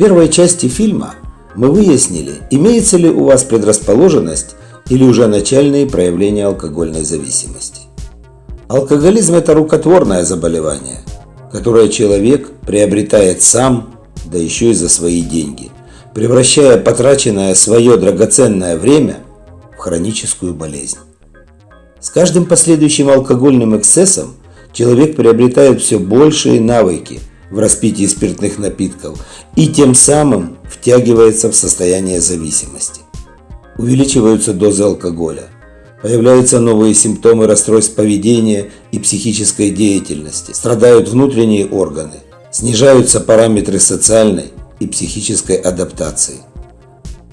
первой части фильма мы выяснили, имеется ли у вас предрасположенность или уже начальные проявления алкогольной зависимости. Алкоголизм – это рукотворное заболевание, которое человек приобретает сам, да еще и за свои деньги, превращая потраченное свое драгоценное время в хроническую болезнь. С каждым последующим алкогольным эксцессом человек приобретает все большие навыки в распитии спиртных напитков и тем самым втягивается в состояние зависимости. Увеличиваются дозы алкоголя, появляются новые симптомы расстройств поведения и психической деятельности, страдают внутренние органы, снижаются параметры социальной и психической адаптации.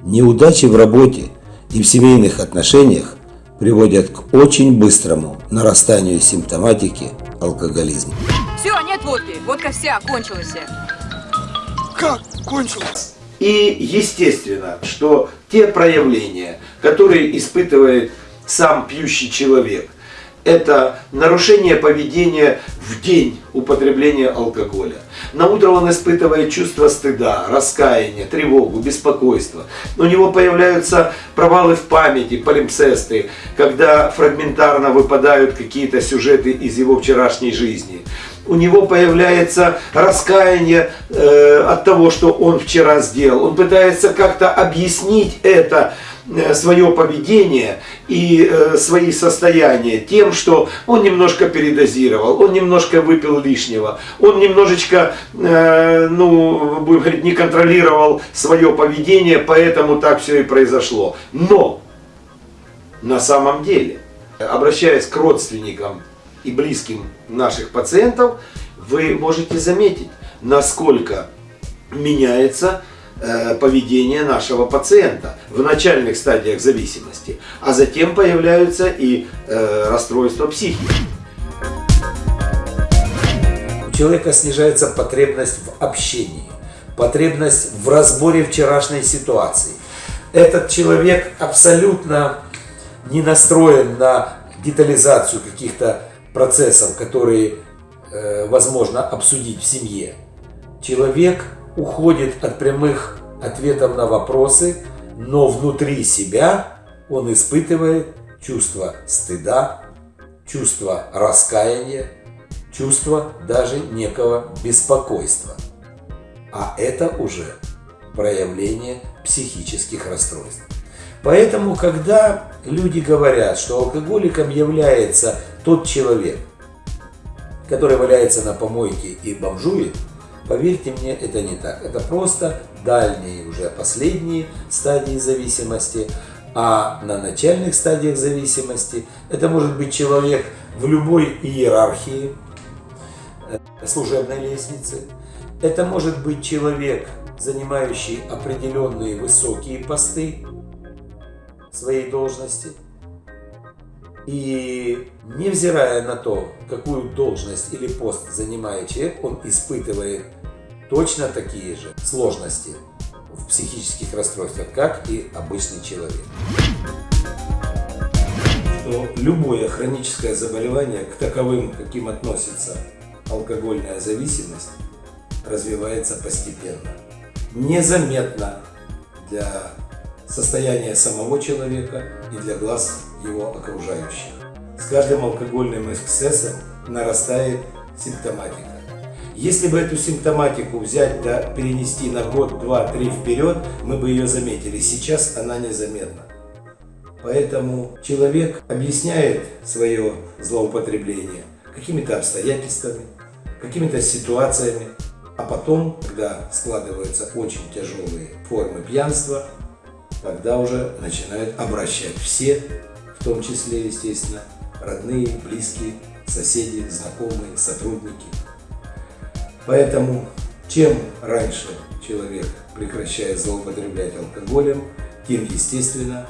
Неудачи в работе и в семейных отношениях приводят к очень быстрому нарастанию симптоматики алкоголизма. Все, нет водки. Водка вся, кончилась. Как кончилась? И естественно, что те проявления, которые испытывает сам пьющий человек, это нарушение поведения в день употребления алкоголя. На утро он испытывает чувство стыда, раскаяния, тревогу, беспокойство. У него появляются провалы в памяти, полимпсесты, когда фрагментарно выпадают какие-то сюжеты из его вчерашней жизни. У него появляется раскаяние э, от того, что он вчера сделал. Он пытается как-то объяснить это Э, свое поведение и э, свои состояния тем, что он немножко передозировал, он немножко выпил лишнего, он немножечко, э, ну, будем говорить, не контролировал свое поведение, поэтому так все и произошло. Но на самом деле, обращаясь к родственникам и близким наших пациентов, вы можете заметить, насколько меняется Э, поведение нашего пациента в начальных стадиях зависимости, а затем появляются и э, расстройства психики. У человека снижается потребность в общении, потребность в разборе вчерашней ситуации. Этот человек абсолютно не настроен на детализацию каких-то процессов, которые э, возможно обсудить в семье. Человек уходит от прямых ответов на вопросы, но внутри себя он испытывает чувство стыда, чувство раскаяния, чувство даже некого беспокойства. А это уже проявление психических расстройств. Поэтому, когда люди говорят, что алкоголиком является тот человек, который валяется на помойке и бомжует, Поверьте мне, это не так. Это просто дальние, уже последние стадии зависимости. А на начальных стадиях зависимости это может быть человек в любой иерархии э, служебной лестницы. Это может быть человек, занимающий определенные высокие посты своей должности. И невзирая на то, какую должность или пост занимает человек, он испытывает точно такие же сложности в психических расстройствах, как и обычный человек. Что любое хроническое заболевание, к таковым, каким относится алкогольная зависимость, развивается постепенно. Незаметно для состояния самого человека и для глаз его окружающих. С каждым алкогольным эксцессом нарастает симптоматика. Если бы эту симптоматику взять да перенести на год, два, три вперед, мы бы ее заметили. Сейчас она незаметна. Поэтому человек объясняет свое злоупотребление какими-то обстоятельствами, какими-то ситуациями, а потом, когда складываются очень тяжелые формы пьянства, тогда уже начинают обращать все, в том числе, естественно, родные, близкие, соседи, знакомые, сотрудники – Поэтому чем раньше человек прекращает злоупотреблять алкоголем, тем, естественно,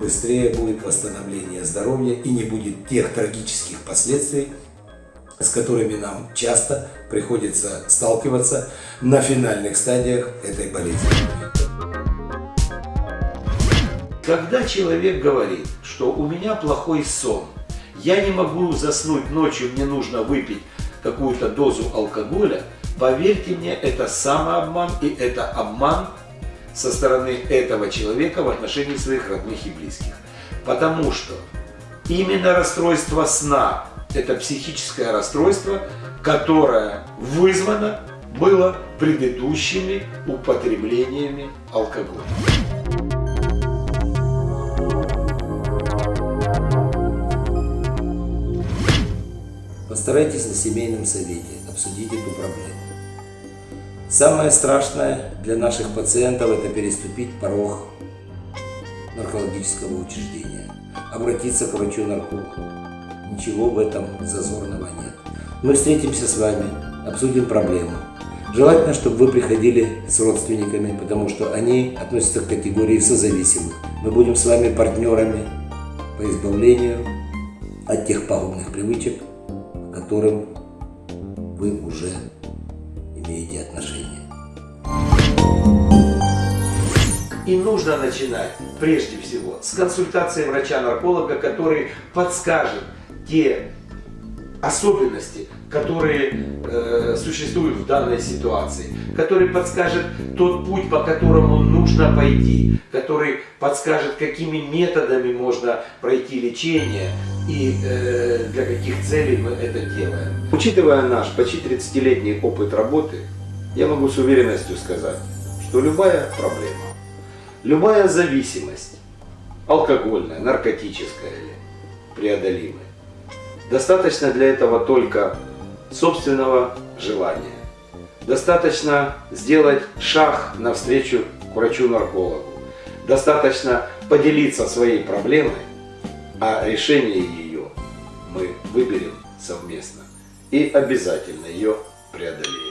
быстрее будет восстановление здоровья и не будет тех трагических последствий, с которыми нам часто приходится сталкиваться на финальных стадиях этой болезни. Когда человек говорит, что у меня плохой сон, я не могу заснуть ночью, мне нужно выпить какую-то дозу алкоголя, Поверьте мне, это самообман и это обман со стороны этого человека в отношении своих родных и близких. Потому что именно расстройство сна – это психическое расстройство, которое вызвано было предыдущими употреблениями алкоголя. Постарайтесь на семейном совете обсудить эту проблему. Самое страшное для наших пациентов – это переступить порог наркологического учреждения, обратиться к врачу-наркологу. Ничего в этом зазорного нет. Мы встретимся с вами, обсудим проблему. Желательно, чтобы вы приходили с родственниками, потому что они относятся к категории созависимых. Мы будем с вами партнерами по избавлению от тех пагубных привычек, которым вы уже имеете отношение. И нужно начинать прежде всего с консультации врача-нарколога, который подскажет те особенности, которые э, существуют в данной ситуации, который подскажет тот путь, по которому нужно пойти, который подскажет, какими методами можно пройти лечение и э, для каких целей мы это делаем. Учитывая наш почти 30-летний опыт работы, я могу с уверенностью сказать, что любая проблема, любая зависимость, алкогольная, наркотическая или преодолимая, Достаточно для этого только собственного желания. Достаточно сделать шаг навстречу врачу-наркологу. Достаточно поделиться своей проблемой, а решение ее мы выберем совместно и обязательно ее преодолеем.